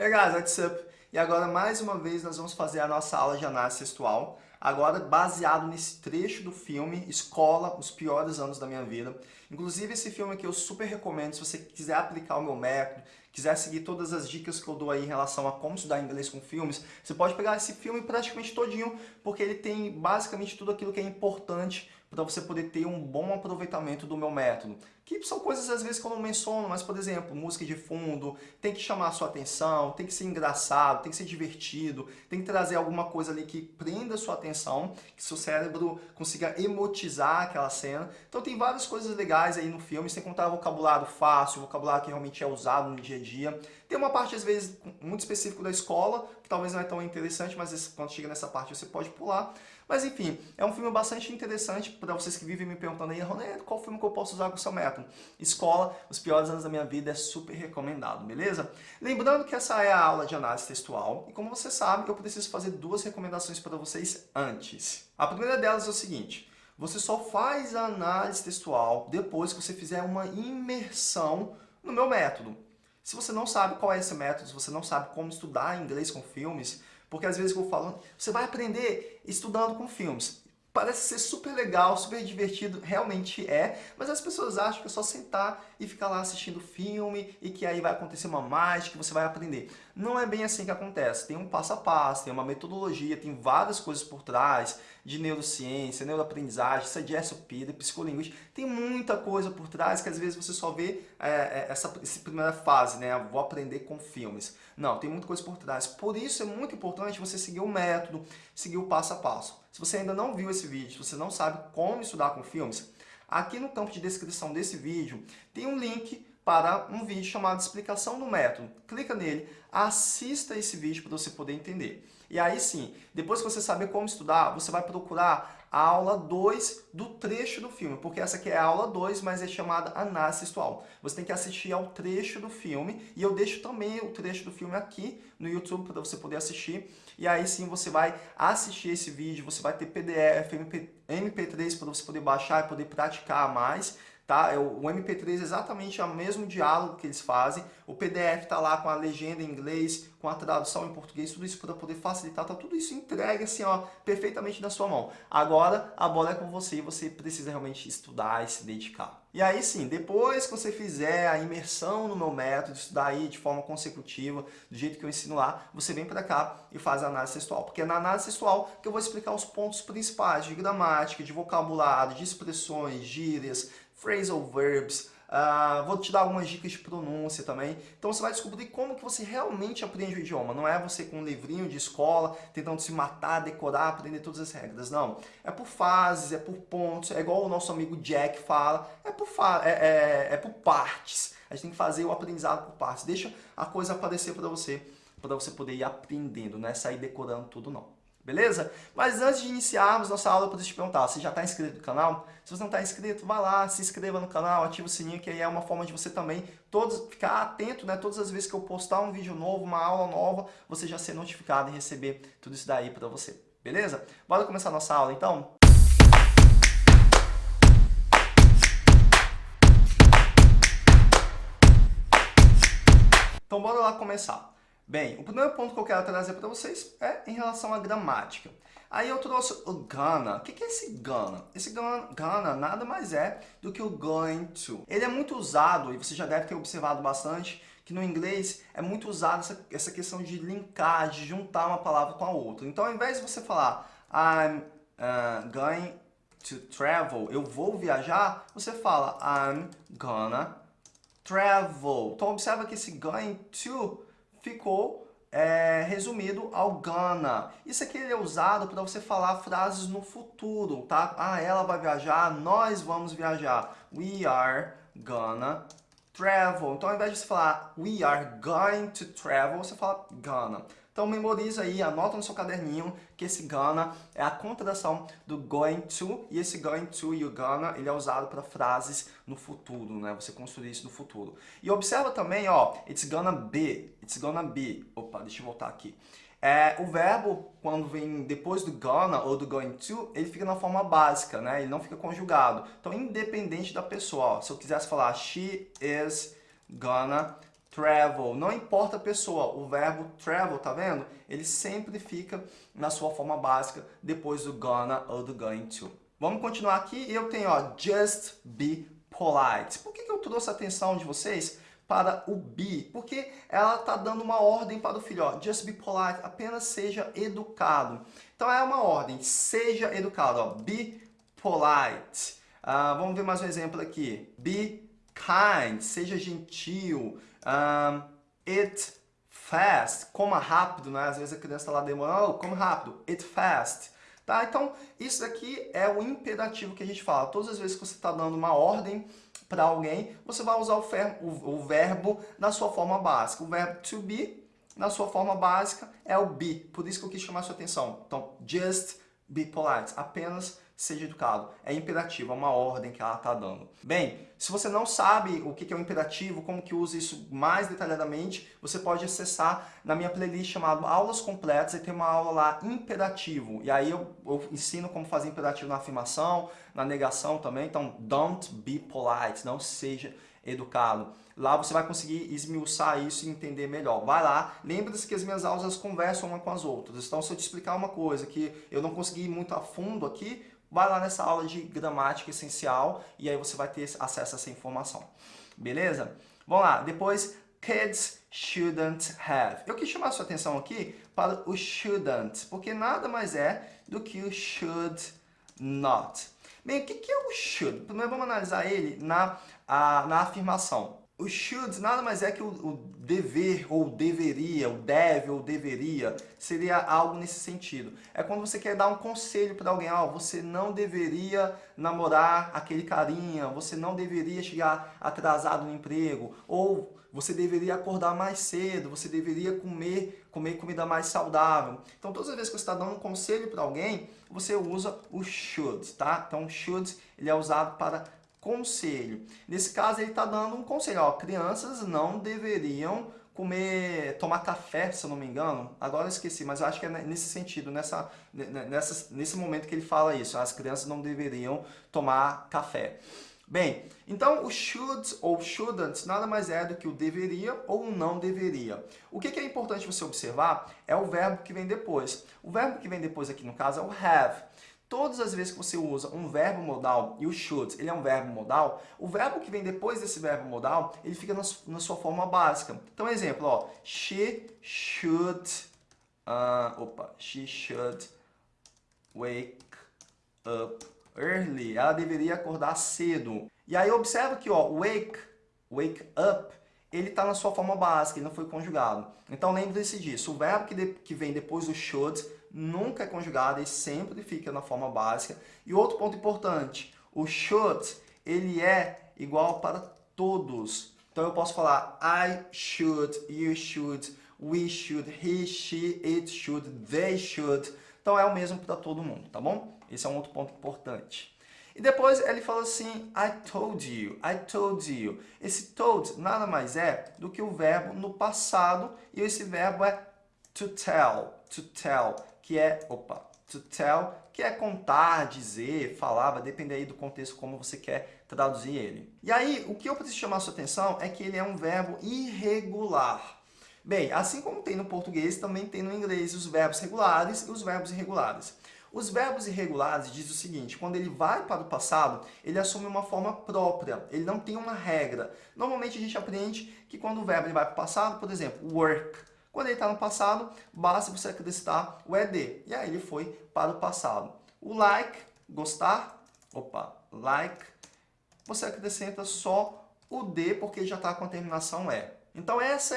Hey guys, what's up? E agora, mais uma vez, nós vamos fazer a nossa aula de análise textual, agora baseado nesse trecho do filme Escola, os piores anos da minha vida. Inclusive, esse filme aqui eu super recomendo, se você quiser aplicar o meu método, quiser seguir todas as dicas que eu dou aí em relação a como estudar inglês com filmes, você pode pegar esse filme praticamente todinho, porque ele tem basicamente tudo aquilo que é importante para você poder ter um bom aproveitamento do meu método. Que são coisas às vezes que eu não menciono, mas por exemplo, música de fundo, tem que chamar a sua atenção, tem que ser engraçado, tem que ser divertido, tem que trazer alguma coisa ali que prenda a sua atenção, que seu cérebro consiga emotizar aquela cena. Então tem várias coisas legais aí no filme, sem contar vocabulário fácil, vocabulário que realmente é usado no dia a dia. Tem uma parte às vezes muito específica da escola, que talvez não é tão interessante, mas quando chega nessa parte você pode pular. Mas enfim, é um filme bastante interessante para vocês que vivem me perguntando aí, Ronaldo, qual filme que eu posso usar com o seu método? Escola, os piores anos da minha vida é super recomendado, beleza? Lembrando que essa é a aula de análise textual e como você sabe, eu preciso fazer duas recomendações para vocês antes. A primeira delas é o seguinte, você só faz a análise textual depois que você fizer uma imersão no meu método. Se você não sabe qual é esse método, se você não sabe como estudar inglês com filmes, porque às vezes eu falando, você vai aprender estudando com filmes. Parece ser super legal, super divertido, realmente é, mas as pessoas acham que é só sentar e ficar lá assistindo filme e que aí vai acontecer uma mágica que você vai aprender. Não é bem assim que acontece. Tem um passo a passo, tem uma metodologia, tem várias coisas por trás de neurociência, neuroaprendizagem, isso é SOP, de psicolinguística. Tem muita coisa por trás que às vezes você só vê é, é, essa, essa primeira fase, né? Vou aprender com filmes. Não, tem muita coisa por trás. Por isso é muito importante você seguir o método, seguir o passo a passo. Se você ainda não viu esse vídeo, se você não sabe como estudar com filmes, aqui no campo de descrição desse vídeo tem um link para um vídeo chamado Explicação do Método. Clica nele, assista esse vídeo para você poder entender. E aí sim, depois que você saber como estudar, você vai procurar a aula 2 do trecho do filme, porque essa aqui é a aula 2, mas é chamada análise textual. Você tem que assistir ao trecho do filme, e eu deixo também o trecho do filme aqui no YouTube para você poder assistir. E aí sim você vai assistir esse vídeo, você vai ter PDF, MP, MP3 para você poder baixar e poder praticar mais tá? É o MP3 é exatamente o mesmo diálogo que eles fazem. O PDF está lá com a legenda em inglês, com a tradução em português, tudo isso para poder facilitar, tá tudo isso entregue assim, ó, perfeitamente na sua mão. Agora a bola é com você e você precisa realmente estudar e se dedicar. E aí sim, depois que você fizer a imersão no meu método, estudar aí de forma consecutiva, do jeito que eu ensino lá, você vem para cá e faz a análise textual. Porque é na análise textual que eu vou explicar os pontos principais de gramática, de vocabulário, de expressões, gírias, phrasal verbs, uh, vou te dar algumas dicas de pronúncia também. Então você vai descobrir como que você realmente aprende o idioma. Não é você com um livrinho de escola, tentando se matar, decorar, aprender todas as regras. Não. É por fases, é por pontos, é igual o nosso amigo Jack fala, é por, fa é, é, é por partes. A gente tem que fazer o aprendizado por partes. Deixa a coisa aparecer para você, para você poder ir aprendendo, não é sair decorando tudo não beleza? Mas antes de iniciarmos nossa aula, eu preciso te perguntar, você já está inscrito no canal? Se você não está inscrito, vai lá, se inscreva no canal, ativa o sininho, que aí é uma forma de você também todos, ficar atento, né? Todas as vezes que eu postar um vídeo novo, uma aula nova, você já ser notificado e receber tudo isso daí para você, beleza? Bora começar nossa aula então? Então bora lá começar. Bem, o primeiro ponto que eu quero trazer para vocês é em relação à gramática. Aí eu trouxe o gonna. O que é esse gonna? Esse gonna nada mais é do que o going to. Ele é muito usado, e você já deve ter observado bastante, que no inglês é muito usado essa, essa questão de linkar, de juntar uma palavra com a outra. Então, ao invés de você falar I'm uh, going to travel, eu vou viajar, você fala I'm gonna travel. Então, observa que esse going to ficou é, resumido ao gonna. Isso aqui é usado para você falar frases no futuro, tá? Ah, ela vai viajar, nós vamos viajar. We are gonna travel. Então, ao invés de você falar we are going to travel, você fala gonna. Então memoriza aí, anota no seu caderninho que esse gonna é a contração do going to, e esse going to e o gonna, ele é usado para frases no futuro, né? Você construir isso no futuro. E observa também, ó, it's gonna be, it's gonna be. Opa, deixa eu voltar aqui. É, o verbo, quando vem depois do gonna ou do going to, ele fica na forma básica, né? Ele não fica conjugado. Então, independente da pessoa, ó, se eu quisesse falar she is gonna travel. Não importa a pessoa, o verbo travel, tá vendo? Ele sempre fica na sua forma básica depois do gonna ou do going to. Vamos continuar aqui. Eu tenho, ó, just be polite. Por que, que eu trouxe a atenção de vocês para o be? Porque ela está dando uma ordem para o filho, ó, just be polite, apenas seja educado. Então é uma ordem, seja educado, ó, be polite. Uh, vamos ver mais um exemplo aqui. Be kind, seja gentil. Um, eat fast, coma rápido, né? Às vezes a criança está lá demorando, oh, come rápido, eat fast. Tá? Então, isso aqui é o imperativo que a gente fala. Todas as vezes que você está dando uma ordem para alguém, você vai usar o, o, o, verbo na sua forma básica. O verbo to be, na sua forma básica, é o be. Por isso que eu quis chamar sua atenção. Então, just be polite. Apenas seja educado. É imperativo, é uma ordem que ela está dando. Bem, se você não sabe o que é o imperativo, como que usa isso mais detalhadamente, você pode acessar na minha playlist chamada Aulas Completas e tem uma aula lá, imperativo. E aí eu, eu ensino como fazer imperativo na afirmação, na negação também. Então, don't be polite, não seja educado. Lá você vai conseguir esmiuçar isso e entender melhor. Vai lá, lembre-se que as minhas aulas conversam uma com as outras. Então, se eu te explicar uma coisa que eu não consegui ir muito a fundo aqui, vai lá nessa aula de gramática essencial e aí você vai ter acesso a essa informação. Beleza? Vamos lá. Depois, kids shouldn't have. Eu quis chamar sua atenção aqui para o shouldn't, porque nada mais é do que o should not. Bem, o que é o should? Primeiro vamos analisar ele na, a, na afirmação. O should nada mais é que o, o, dever ou deveria, o deve ou deveria, seria algo nesse sentido. É quando você quer dar um conselho para alguém, ó, oh, você não deveria namorar aquele carinha, você não deveria chegar atrasado no emprego, ou você deveria acordar mais cedo, você deveria comer, comer comida mais saudável. Então, todas as vezes que você está dando um conselho para alguém, você usa o should, tá? Então, should ele é usado para conselho. Nesse caso, ele está dando um conselho. Ó, crianças não deveriam comer, tomar café, se eu não me engano. Agora eu esqueci, mas eu acho que é nesse sentido, nessa, nessa, nesse momento que ele fala isso. As crianças não deveriam tomar café. Bem, então o should ou shouldn't nada mais é do que o deveria ou não deveria. O que é importante você observar é o verbo que vem depois. O verbo que vem depois aqui no caso é o have. Todas as vezes que você usa um verbo modal, e o should, ele é um verbo modal, o verbo que vem depois desse verbo modal, ele fica na, sua forma básica. Então, exemplo, ó, she should, uh, opa, she should wake up early. Ela deveria acordar cedo. E aí, observa que, ó, wake, wake up, ele está na sua forma básica, ele não foi conjugado. Então, lembre-se disso. O verbo que, de, que vem depois do should nunca é conjugado, ele sempre fica na forma básica. E outro ponto importante, o should, ele é igual para todos. Então eu posso falar I should, you should, we should, he, she, it should, they should. Então é o mesmo para todo mundo, tá bom? Esse é um outro ponto importante. E depois ele fala assim, I told you, I told you. Esse told nada mais é do que o verbo no passado e esse verbo é to tell, to tell que é, opa, to tell, que é contar, dizer, falar, vai depender aí do contexto como você quer traduzir ele. E aí, o que eu preciso chamar a sua atenção é que ele é um verbo irregular. Bem, assim como tem no português, também tem no inglês os verbos regulares e os verbos irregulares. Os verbos irregulares diz o seguinte, quando ele vai para o passado, ele assume uma forma própria, ele não tem uma regra. Normalmente a gente aprende que quando o verbo vai para o passado, por exemplo, work, quando ele está no passado, basta você acrescentar o ED. E aí ele foi para o passado. O like, gostar, opa, like, você acrescenta só o D porque já está com a terminação E. Então essa,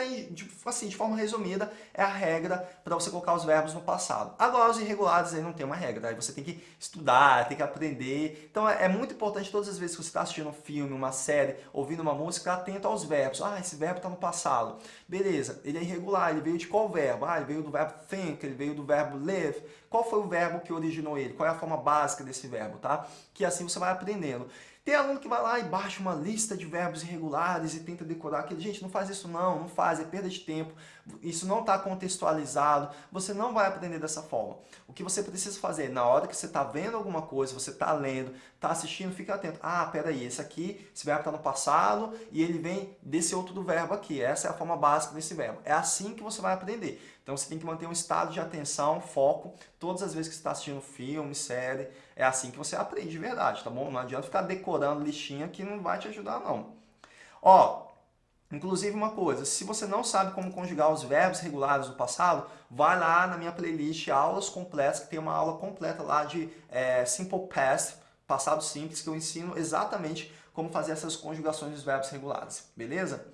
assim, de forma resumida, é a regra para você colocar os verbos no passado. Agora, os irregulares aí não tem uma regra, aí você tem que estudar, tem que aprender. Então é, é muito importante todas as vezes que você está assistindo um filme, uma série, ouvindo uma música, atento aos verbos. Ah, esse verbo está no passado. Beleza, ele é irregular, ele veio de qual verbo? Ah, ele veio do verbo think, ele veio do verbo live. Qual foi o verbo que originou ele? Qual é a forma básica desse verbo, tá? Que assim você vai aprendendo. Tem aluno que vai lá e baixa uma lista de verbos irregulares e tenta decorar aquilo. Gente, não faz isso não, não faz, é perda de tempo. isso não está contextualizado, você não vai aprender dessa forma. O que você precisa fazer, na hora que você está vendo alguma coisa, você está lendo, está assistindo, fica atento. Ah, peraí, esse aqui, esse verbo está no passado e ele vem desse outro verbo aqui. Essa é a forma básica desse verbo. É assim que você vai aprender. Então você tem que manter um estado de atenção, foco, todas as vezes que você está assistindo filme, série, é assim que você aprende de verdade, tá bom? Não adianta ficar decorando listinha que não vai te ajudar não. Ó, Inclusive uma coisa, se você não sabe como conjugar os verbos regulares do passado, vai lá na minha playlist Aulas Completas, que tem uma aula completa lá de é, Simple Past, passado simples, que eu ensino exatamente como fazer essas conjugações dos verbos regulares, beleza?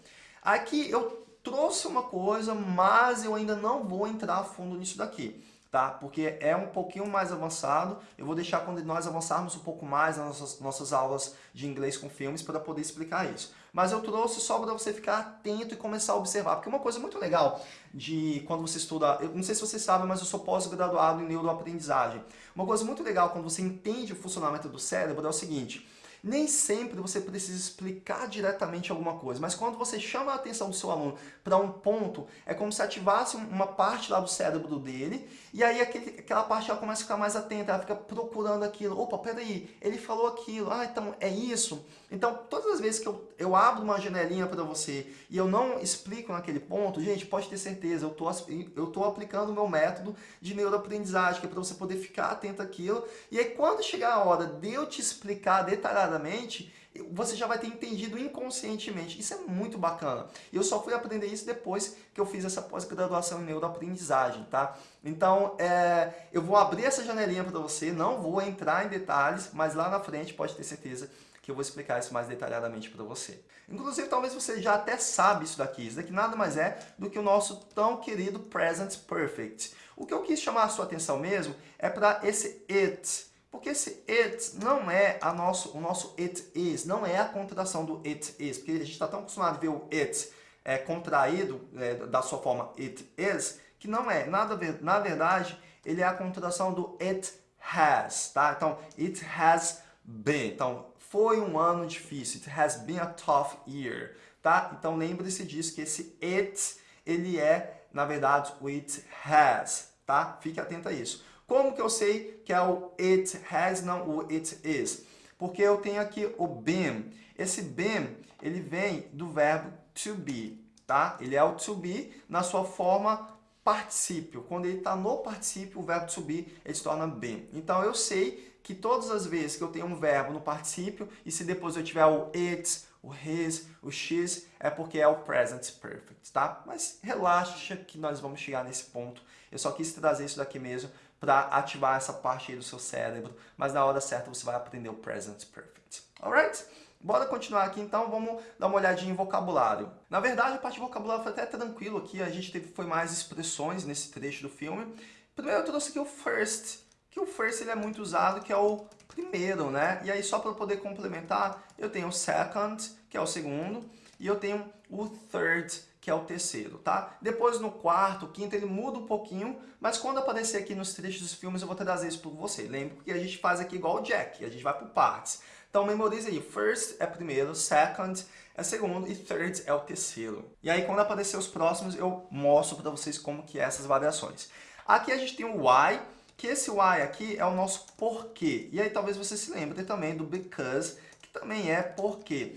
Aqui eu trouxe uma coisa, mas eu ainda não vou entrar a fundo nisso daqui tá? Porque é um pouquinho mais avançado. Eu vou deixar quando nós avançarmos um pouco mais nas nossas, nossas aulas de inglês com filmes para poder explicar isso. Mas eu trouxe só para você ficar atento e começar a observar. Porque uma coisa muito legal de quando você estuda, eu não sei se você sabe, mas eu sou pós-graduado em neuroaprendizagem. Uma coisa muito legal quando você entende o funcionamento do cérebro é o seguinte, nem sempre você precisa explicar diretamente alguma coisa, mas quando você chama a atenção do seu aluno para um ponto, é como se ativasse uma parte lá do cérebro dele, e aí aquele, aquela parte ela começa a ficar mais atenta, ela fica procurando aquilo. Opa, peraí, ele falou aquilo, ah, então é isso. Então, todas as vezes que eu, eu abro uma janelinha para você e eu não explico naquele ponto, gente, pode ter certeza, eu tô, eu tô aplicando o meu método de neuroaprendizagem, que é para você poder ficar atento àquilo, e aí quando chegar a hora de eu te explicar detalhadamente detalhadamente, você já vai ter entendido inconscientemente. Isso é muito bacana. Eu só fui aprender isso depois que eu fiz essa pós-graduação em neuroaprendizagem, tá? Então, é, eu vou abrir essa janelinha para você, não vou entrar em detalhes, mas lá na frente pode ter certeza que eu vou explicar isso mais detalhadamente para você. Inclusive, talvez você já até sabe isso daqui. Isso daqui nada mais é do que o nosso tão querido Present Perfect. O que eu quis chamar a sua atenção mesmo é para esse it, porque esse it não é a nosso, o nosso it is, não é a contração do it is, porque a gente está tão acostumado a ver o it é, contraído é, da sua forma it is, que não é. Nada, na verdade, ele é a contração do it has, tá? Então, it has been. Então, foi um ano difícil. It has been a tough year, tá? Então, lembre-se disso, que esse it, ele é, na verdade, o it has, tá? Fique atento a isso. Como que eu sei que é o it has, não o it is? Porque eu tenho aqui o been. Esse been, ele vem do verbo to be, tá? Ele é o to be na sua forma particípio. Quando ele está no particípio, o verbo to be, ele se torna been. Então, eu sei que todas as vezes que eu tenho um verbo no particípio, e se depois eu tiver o it, o his, o x, é porque é o present perfect, tá? Mas relaxa que nós vamos chegar nesse ponto. Eu só quis trazer isso daqui mesmo para ativar essa parte aí do seu cérebro, mas na hora certa você vai aprender o Present Perfect. Alright? Bora continuar aqui então, vamos dar uma olhadinha em vocabulário. Na verdade, a parte de vocabulário foi até tranquilo aqui, a gente teve foi mais expressões nesse trecho do filme. Primeiro eu trouxe aqui o first, que o first ele é muito usado, que é o primeiro, né? E aí só para poder complementar, eu tenho o second, que é o segundo, e eu tenho o third, que é o terceiro, tá? Depois no quarto, quinto, ele muda um pouquinho, mas quando aparecer aqui nos trechos dos filmes eu vou trazer isso para você. Lembra que a gente faz aqui igual o Jack, a gente vai por partes. Então memorize aí, first é primeiro, second é segundo e third é o terceiro. E aí quando aparecer os próximos eu mostro para vocês como que é essas variações. Aqui a gente tem o why, que esse why aqui é o nosso porquê. E aí talvez você se lembre também do because, que também é porquê.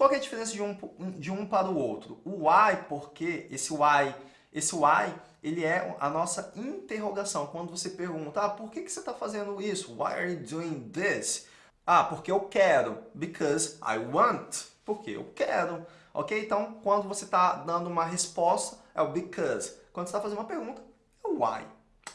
Qual é a diferença de um, de um para o outro? O why, porque, esse why, esse why, ele é a nossa interrogação. Quando você pergunta, ah, por que, que você está fazendo isso? Why are you doing this? Ah, porque eu quero. Because I want. Porque eu quero. Ok? Então, quando você está dando uma resposta, é o because. Quando você está fazendo uma pergunta, é o why.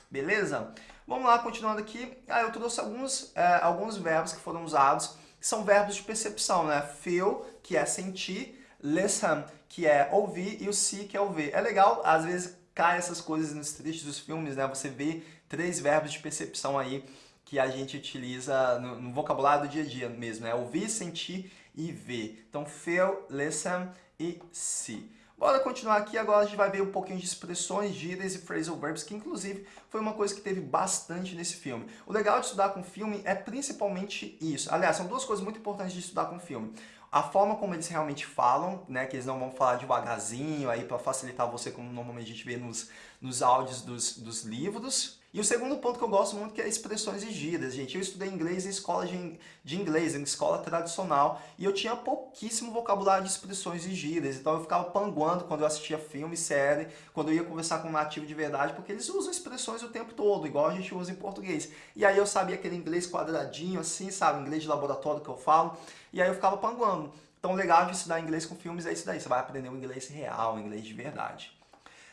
Beleza? Vamos lá, continuando aqui. Ah, eu trouxe alguns, é, alguns verbos que foram usados são verbos de percepção, né? Feel, que é sentir, listen, que é ouvir, e o see, que é ouvir. É legal, às vezes cai essas coisas nos trechos dos filmes, né? Você vê três verbos de percepção aí que a gente utiliza no, no vocabulário do dia a dia mesmo, né? Ouvir, sentir e ver. Então, feel, listen e see. Bora continuar aqui, agora a gente vai ver um pouquinho de expressões, gírias e phrasal verbs, que inclusive foi uma coisa que teve bastante nesse filme. O legal de estudar com filme é principalmente isso. Aliás, são duas coisas muito importantes de estudar com filme. a forma como eles realmente falam, né, que eles não vão falar devagarzinho aí para facilitar você como normalmente a gente vê nos, nos áudios dos, dos livros. E o segundo ponto que eu gosto muito que é expressões e gírias, gente. Eu estudei inglês em escola de, inglês, em escola tradicional, e eu tinha pouquíssimo vocabulário de expressões e gírias, então eu ficava panguando quando eu assistia filme, série, quando eu ia conversar com um nativo de verdade, porque eles usam expressões o tempo todo, igual a gente usa em português. E aí eu sabia aquele inglês quadradinho, assim, sabe, inglês de laboratório que eu falo, e aí eu ficava panguando. Então legal de estudar inglês com filmes é isso daí, você vai aprender o inglês real, o inglês de verdade.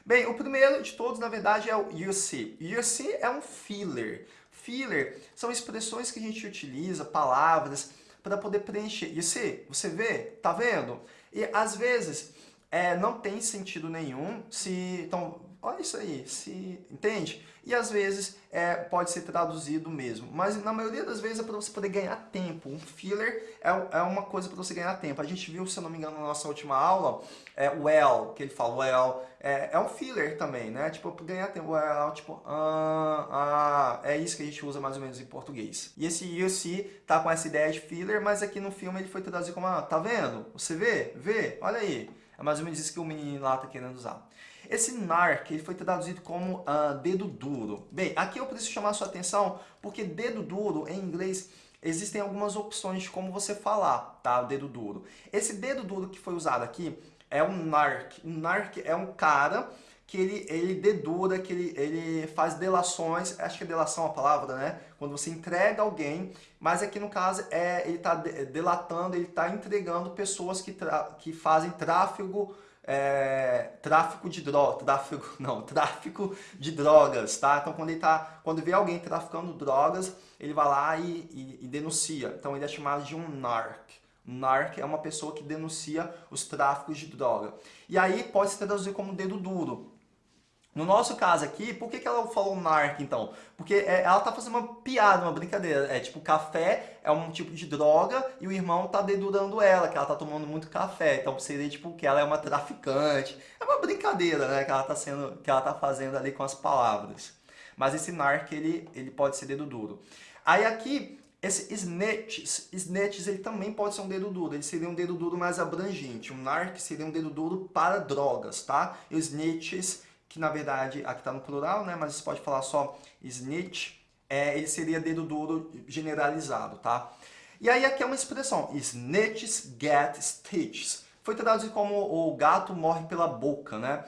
Bem, o primeiro de todos, na verdade, é o you see. You see é um filler. Filler são expressões que a gente utiliza, palavras, para poder preencher. You see, você vê? Tá vendo? E às vezes é, não tem sentido nenhum se... Então, olha isso aí, se... Entende? E às vezes é, pode ser traduzido mesmo. Mas na maioria das vezes é para você poder ganhar tempo. Um filler é, é uma coisa para você ganhar tempo. A gente viu, se eu não me engano, na nossa última aula, é well, que ele fala well, é, é um filler também, né? Tipo, para ganhar tempo, well, tipo, ah, ah, é isso que a gente usa mais ou menos em português. E esse you see tá com essa ideia de filler, mas aqui no filme ele foi traduzido como, ah, tá vendo? Você vê? Vê? Olha aí. É mais ou menos isso que o menino lá tá querendo usar. Esse NARC ele foi traduzido como uh, dedo duro. Bem, aqui eu preciso chamar sua atenção porque dedo duro em inglês existem algumas opções de como você falar, tá? Dedo duro. Esse dedo duro que foi usado aqui é um NARC. Um NARC é um cara que ele, ele dedura, que ele, ele faz delações, acho que é delação a palavra, né? Quando você entrega alguém, mas aqui no caso é, ele está delatando, ele está entregando pessoas que, que fazem tráfego é, tráfico de drogas, tráfico, não, tráfico de drogas, tá? Então quando ele tá, quando vê alguém traficando drogas, ele vai lá e, e, e denuncia. Então ele é chamado de um narc. Narc é uma pessoa que denuncia os tráficos de droga. E aí pode se traduzir como dedo duro. No nosso caso aqui, por que, que ela falou narc então? Porque é, ela tá fazendo uma piada, uma brincadeira. É tipo, café é um tipo de droga e o irmão tá dedurando ela, que ela tá tomando muito café. Então seria tipo que ela é uma traficante. É uma brincadeira, né, que ela tá, sendo, que ela tá fazendo ali com as palavras. Mas esse narc, ele, ele pode ser dedo duro. Aí aqui, esse snitches, snitches ele também pode ser um dedo duro, ele seria um dedo duro mais abrangente. Um narc seria um dedo duro para drogas, tá? E os snitches que na verdade aqui está no plural, né? mas você pode falar só snitch, é, ele seria dedo duro generalizado, tá? E aí aqui é uma expressão, snitches get stitches. Foi traduzido como o gato morre pela boca, né?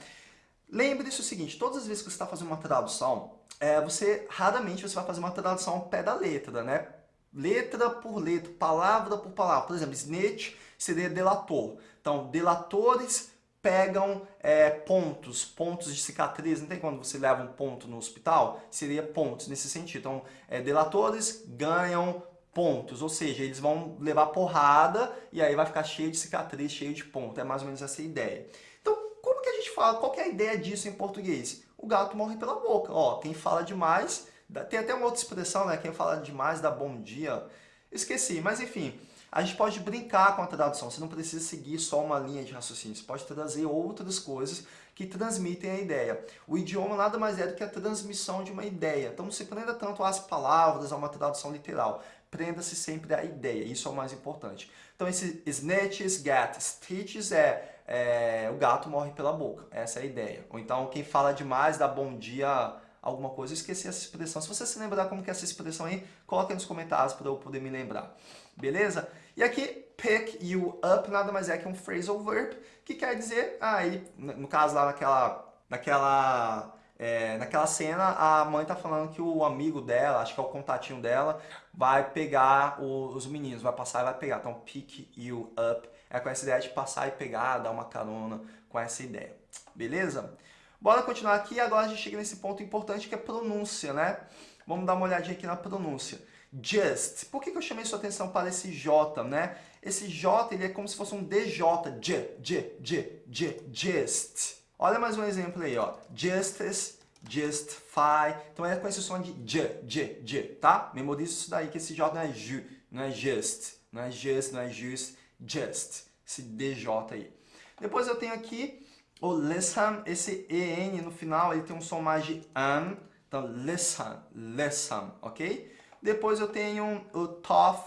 Lembre-se o seguinte, todas as vezes que você está fazendo uma tradução, é, você raramente você vai fazer uma tradução ao pé da letra, né? Letra por letra, palavra por palavra. Por exemplo, snitch seria delator. Então, delatores pegam é, pontos, pontos de cicatriz, não tem quando você leva um ponto no hospital? Seria pontos nesse sentido. Então, é, delatores ganham pontos, ou seja, eles vão levar porrada e aí vai ficar cheio de cicatriz, cheio de ponto. É mais ou menos essa ideia. Então, como que a gente fala? Qual é a ideia disso em português? O gato morre pela boca. Ó, quem fala demais, tem até uma outra expressão, né? Quem fala demais dá bom dia. Esqueci, mas enfim, a gente pode brincar com a tradução, você não precisa seguir só uma linha de raciocínio, você pode trazer outras coisas que transmitem a ideia. O idioma nada mais é do que a transmissão de uma ideia, então não se prenda tanto às palavras, a uma tradução literal, prenda-se sempre à ideia, isso é o mais importante. Então esse snatches, get, stitches é, é o gato morre pela boca, essa é a ideia. Ou então quem fala demais dá bom dia alguma coisa, eu esqueci essa expressão. Se você se lembrar como que é essa expressão aí, coloca aí nos comentários para eu poder me lembrar. Beleza? E aqui, pick you up nada mais é que um phrasal verb, que quer dizer, ele, no caso lá naquela, naquela, é, naquela cena, a mãe tá falando que o amigo dela, acho que é o contatinho dela, vai pegar os meninos, vai passar e vai pegar. Então, pick you up é com essa ideia de passar e pegar, dar uma carona com essa ideia. Beleza? Bora continuar aqui, agora a gente chega nesse ponto importante que é pronúncia, né? Vamos dar uma olhadinha aqui na pronúncia just. Por que, que eu chamei sua atenção para esse J, né? Esse J, ele é como se fosse um DJ, J, J, J, J, just. Olha mais um exemplo aí, ó. Justice, justify. Então é com esse som de J, J, J, tá? Memorize isso daí, que esse J não é ju, não é just, não é just, não é just, just. Esse DJ aí. Depois eu tenho aqui o listen, esse EN no final, ele tem um som mais de an. Então, listen, listen, ok? Depois eu tenho o tough,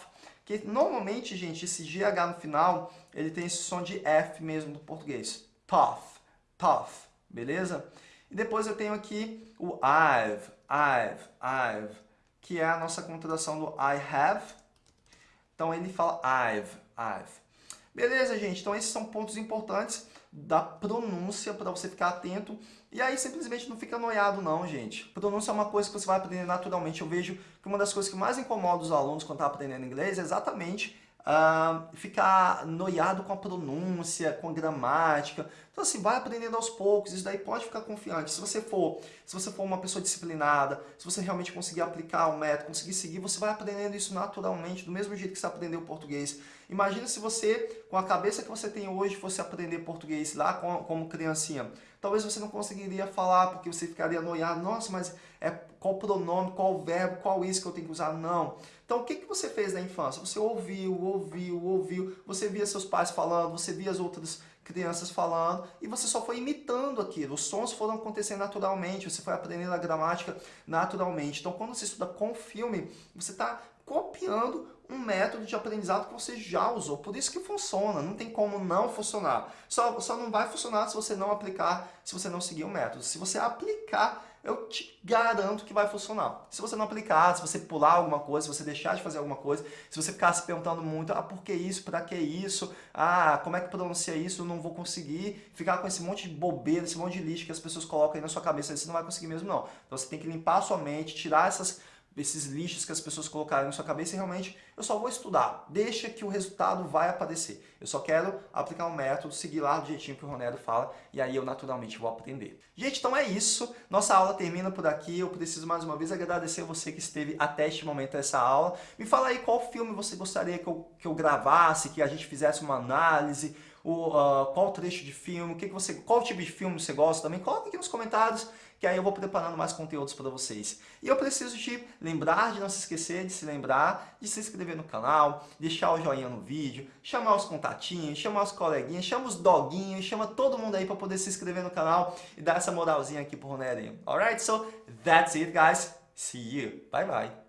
que normalmente, gente, esse GH no final, ele tem esse som de F mesmo do português. Tough, tough, beleza? E depois eu tenho aqui o I've, I've, I've, que é a nossa contração do I have. Então ele fala I've, I've. Beleza, gente? Então esses são pontos importantes da pronúncia para você ficar atento. E aí simplesmente não fica noiado não, gente. Pronúncia é uma coisa que você vai aprender naturalmente. Eu vejo que uma das coisas que mais incomoda os alunos quando estão tá aprendendo inglês é exatamente uh, ficar noiado com a pronúncia, com a gramática. Então assim, vai aprendendo aos poucos, isso daí pode ficar confiante. Se você for, se você for uma pessoa disciplinada, se você realmente conseguir aplicar o método, conseguir seguir, você vai aprendendo isso naturalmente, do mesmo jeito que você aprendeu português. Imagina se você, com a cabeça que você tem hoje, fosse aprender português lá como criancinha. Talvez você não conseguiria falar, porque você ficaria noiado. Nossa, mas é qual pronome, qual verbo, qual isso que eu tenho que usar? Não. Então, o que, que você fez na infância? Você ouviu, ouviu, ouviu, você via seus pais falando, você via as outras crianças falando e você só foi imitando aquilo. Os sons foram acontecendo naturalmente, você foi aprendendo a gramática naturalmente. Então, quando você estuda com filme, você está copiando um método de aprendizado que você já usou. Por isso que funciona, não tem como não funcionar. Só, só não vai funcionar se você não aplicar, se você não seguir o método. Se você aplicar, eu te garanto que vai funcionar. Se você não aplicar, se você pular alguma coisa, se você deixar de fazer alguma coisa, se você ficar se perguntando muito, ah, por que isso, para que isso, ah, como é que pronuncia isso, eu não vou conseguir, ficar com esse monte de bobeira, esse monte de lixo que as pessoas colocam aí na sua cabeça, você não vai conseguir mesmo não. Então você tem que limpar a sua mente, tirar essas esses lixos que as pessoas colocaram na sua cabeça e realmente eu só vou estudar. Deixa que o resultado vai aparecer. Eu só quero aplicar um método, seguir lá do jeitinho que o Ronero fala e aí eu naturalmente vou aprender. Gente, então é isso. Nossa aula termina por aqui. Eu preciso mais uma vez agradecer você que esteve até este momento dessa aula. Me fala aí qual filme você gostaria que eu, que eu gravasse, que a gente fizesse uma análise, o, uh, qual trecho de filme, o que, que você, qual tipo de filme você gosta também. Coloque aqui nos comentários que aí eu vou preparando mais conteúdos para vocês. E eu preciso te lembrar de não se esquecer de se lembrar de se inscrever no canal, deixar o joinha no vídeo, chamar os contatinhos, chamar os coleguinhas, chama os doguinhos, chama todo mundo aí para poder se inscrever no canal e dar essa moralzinha aqui pro Ronerinho. Alright, so that's it guys. See you. Bye bye.